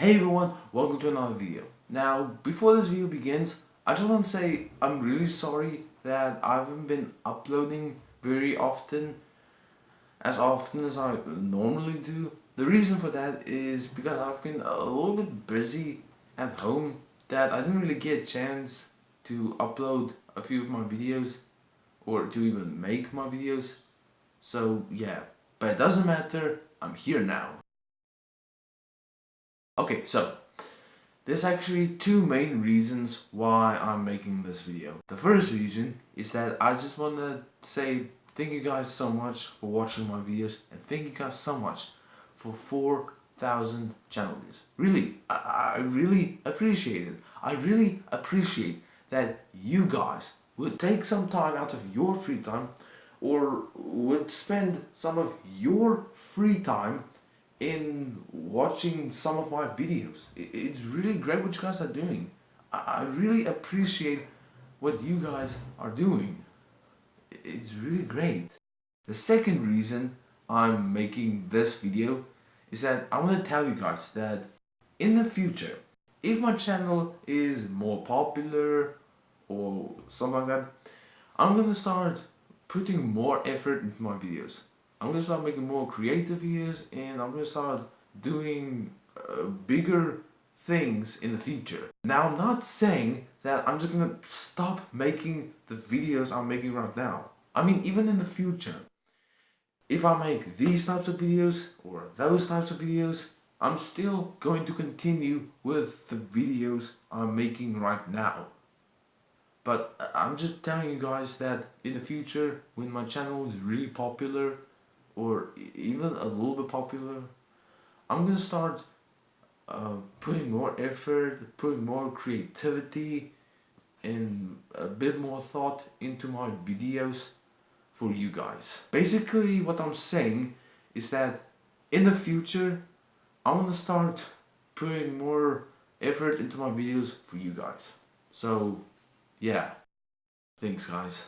Hey everyone, welcome to another video. Now, before this video begins, I just want to say I'm really sorry that I haven't been uploading very often, as often as I normally do. The reason for that is because I've been a little bit busy at home that I didn't really get a chance to upload a few of my videos or to even make my videos. So yeah, but it doesn't matter, I'm here now. Okay, so there's actually two main reasons why I'm making this video. The first reason is that I just want to say thank you guys so much for watching my videos and thank you guys so much for 4,000 channel views. Really, I, I really appreciate it. I really appreciate that you guys would take some time out of your free time or would spend some of your free time in watching some of my videos. It's really great what you guys are doing. I really appreciate what you guys are doing. It's really great. The second reason I'm making this video is that I want to tell you guys that in the future, if my channel is more popular or something like that, I'm gonna start putting more effort into my videos. I'm gonna start making more creative videos and I'm gonna start doing uh, bigger things in the future. Now I'm not saying that I'm just gonna stop making the videos I'm making right now. I mean even in the future. If I make these types of videos or those types of videos, I'm still going to continue with the videos I'm making right now. But uh, I'm just telling you guys that in the future, when my channel is really popular, or even a little bit popular, I'm gonna start uh, putting more effort, putting more creativity, and a bit more thought into my videos for you guys. Basically, what I'm saying is that in the future, I want to start putting more effort into my videos for you guys. So, yeah. Thanks, guys.